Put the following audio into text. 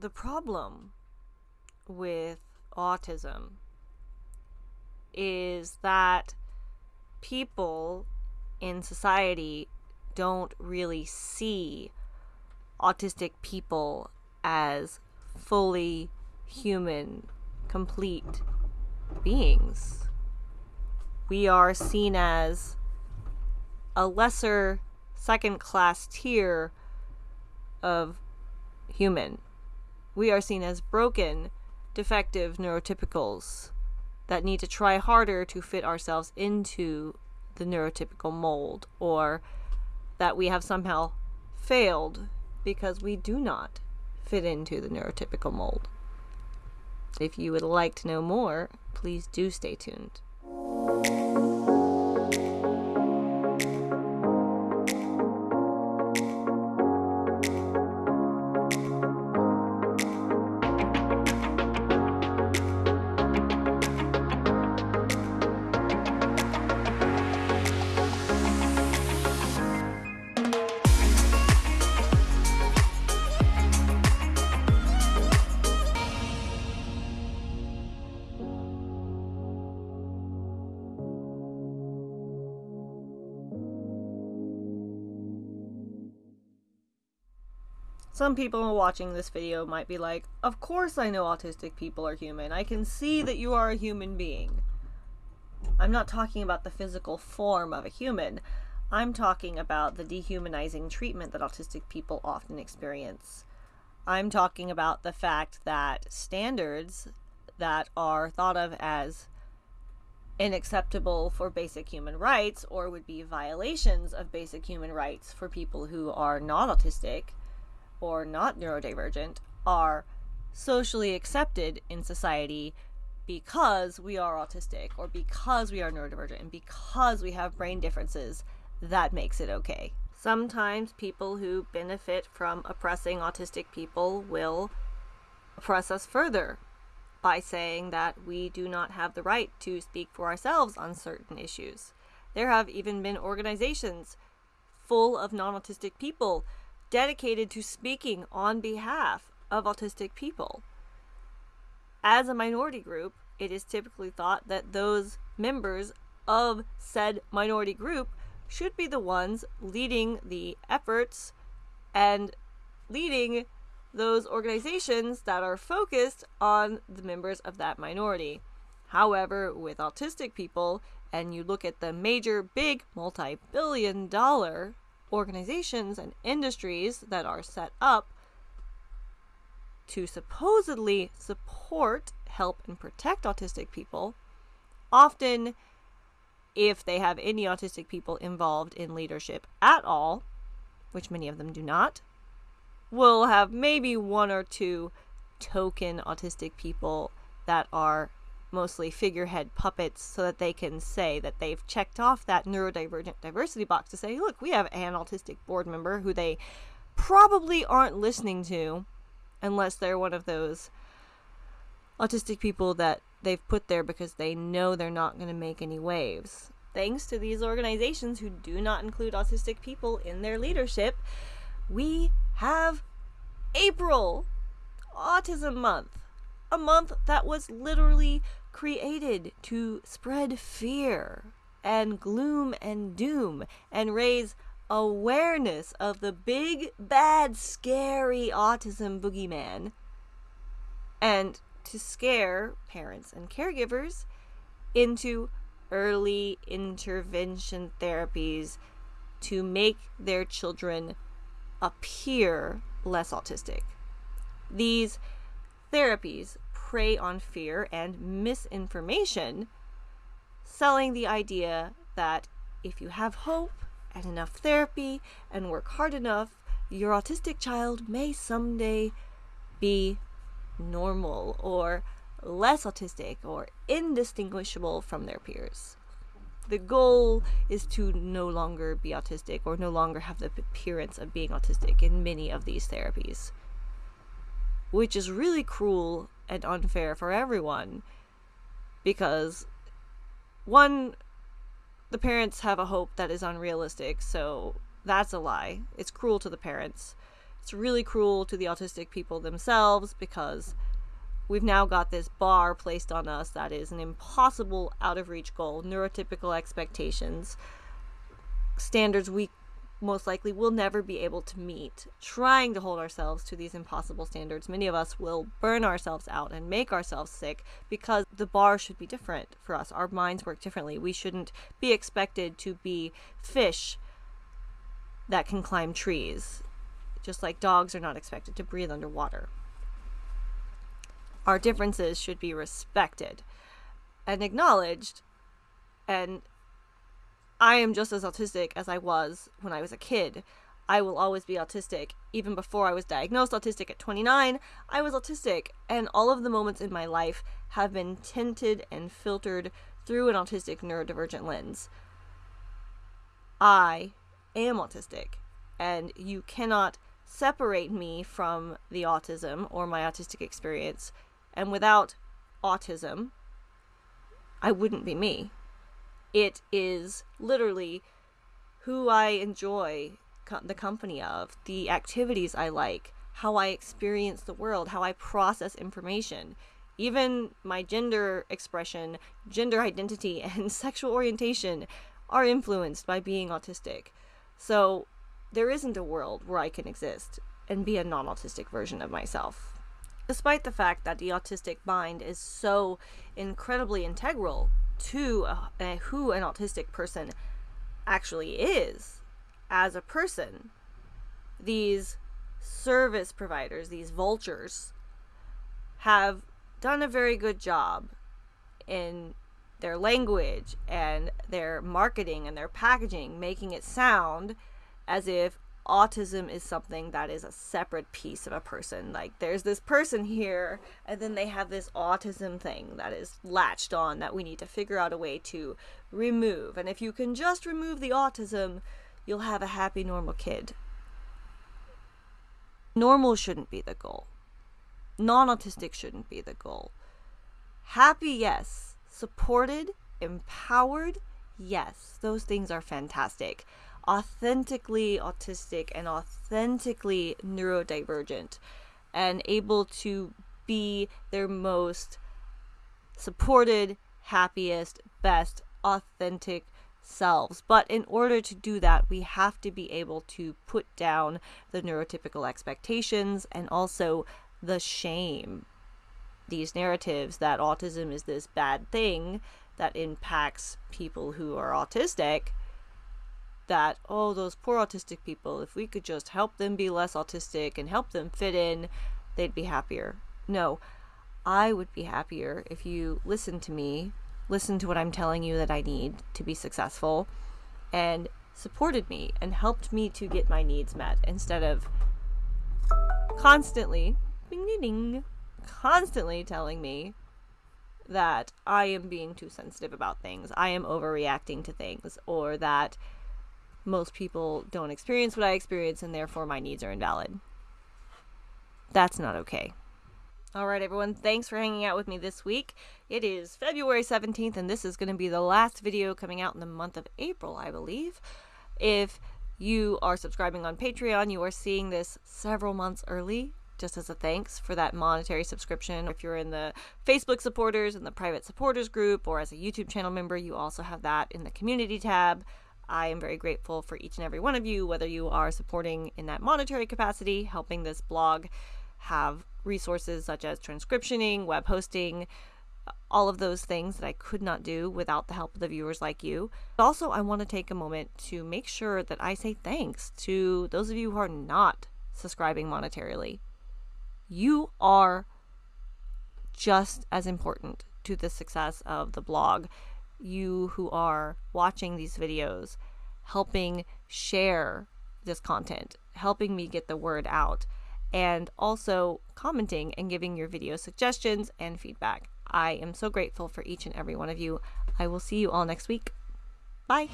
the problem with autism is that people in society don't really see autistic people as fully human, complete beings. We are seen as a lesser second class tier of human. We are seen as broken, defective neurotypicals that need to try harder to fit ourselves into the neurotypical mold, or that we have somehow failed because we do not fit into the neurotypical mold. If you would like to know more, please do stay tuned. Some people watching this video might be like, Of course I know autistic people are human. I can see that you are a human being. I'm not talking about the physical form of a human. I'm talking about the dehumanizing treatment that autistic people often experience. I'm talking about the fact that standards that are thought of as unacceptable for basic human rights or would be violations of basic human rights for people who are not autistic or not neurodivergent are socially accepted in society because we are autistic or because we are neurodivergent and because we have brain differences that makes it okay. Sometimes people who benefit from oppressing autistic people will oppress us further by saying that we do not have the right to speak for ourselves on certain issues. There have even been organizations full of non autistic people dedicated to speaking on behalf of autistic people. As a minority group, it is typically thought that those members of said minority group should be the ones leading the efforts and leading those organizations that are focused on the members of that minority. However, with autistic people, and you look at the major, big, multi billion dollar organizations and industries that are set up to supposedly support, help, and protect autistic people, often, if they have any autistic people involved in leadership at all, which many of them do not, will have maybe one or two token autistic people that are mostly figurehead puppets so that they can say that they've checked off that neurodivergent diversity box to say, look, we have an autistic board member who they probably aren't listening to unless they're one of those autistic people that they've put there because they know they're not going to make any waves. Thanks to these organizations who do not include autistic people in their leadership, we have April, Autism Month. A month that was literally created to spread fear and gloom and doom and raise awareness of the big, bad, scary autism boogeyman and to scare parents and caregivers into early intervention therapies to make their children appear less autistic. These therapies prey on fear and misinformation, selling the idea that if you have hope and enough therapy and work hard enough, your autistic child may someday be normal or less autistic or indistinguishable from their peers. The goal is to no longer be autistic or no longer have the appearance of being autistic in many of these therapies, which is really cruel and unfair for everyone because one the parents have a hope that is unrealistic so that's a lie. It's cruel to the parents. It's really cruel to the autistic people themselves because we've now got this bar placed on us that is an impossible out of reach goal, neurotypical expectations, standards we most likely will never be able to meet. Trying to hold ourselves to these impossible standards, many of us will burn ourselves out and make ourselves sick because the bar should be different for us. Our minds work differently. We shouldn't be expected to be fish that can climb trees, just like dogs are not expected to breathe underwater. Our differences should be respected and acknowledged and I am just as autistic as I was when I was a kid. I will always be autistic. Even before I was diagnosed autistic at 29, I was autistic, and all of the moments in my life have been tinted and filtered through an autistic neurodivergent lens. I am autistic, and you cannot separate me from the autism or my autistic experience. And without autism, I wouldn't be me. It is literally who I enjoy co- the company of, the activities I like, how I experience the world, how I process information. Even my gender expression, gender identity, and sexual orientation are influenced by being autistic. So there isn't a world where I can exist and be a non autistic version of myself. Despite the fact that the autistic mind is so incredibly integral to uh, who an autistic person actually is as a person. These service providers, these vultures, have done a very good job in their language and their marketing and their packaging, making it sound as if autism is something that is a separate piece of a person. Like there's this person here, and then they have this autism thing that is latched on that we need to figure out a way to remove. And if you can just remove the autism, you'll have a happy, normal kid. Normal shouldn't be the goal. Non autistic shouldn't be the goal. Happy, yes. Supported, empowered, yes. Those things are fantastic authentically autistic and authentically neurodivergent and able to be their most supported, happiest, best, authentic selves. But in order to do that, we have to be able to put down the neurotypical expectations and also the shame. These narratives that autism is this bad thing that impacts people who are autistic that, oh, those poor autistic people, if we could just help them be less autistic and help them fit in, they'd be happier. No, I would be happier if you listen to me, listen to what I'm telling you that I need to be successful, and supported me and helped me to get my needs met instead of constantly, ding, ding, ding, constantly telling me that I am being too sensitive about things, I am overreacting to things, or that most people don't experience what I experience and therefore my needs are invalid. That's not okay. All right, everyone, thanks for hanging out with me this week. It is February 17th, and this is going to be the last video coming out in the month of April, I believe. If you are subscribing on Patreon, you are seeing this several months early, just as a thanks for that monetary subscription. If you're in the Facebook supporters and the private supporters group, or as a YouTube channel member, you also have that in the community tab. I am very grateful for each and every one of you, whether you are supporting in that monetary capacity, helping this blog have resources such as transcriptioning, web hosting, all of those things that I could not do without the help of the viewers like you. Also, I want to take a moment to make sure that I say thanks to those of you who are not subscribing monetarily. You are just as important to the success of the blog you who are watching these videos, helping share this content, helping me get the word out, and also commenting and giving your video suggestions and feedback. I am so grateful for each and every one of you. I will see you all next week. Bye.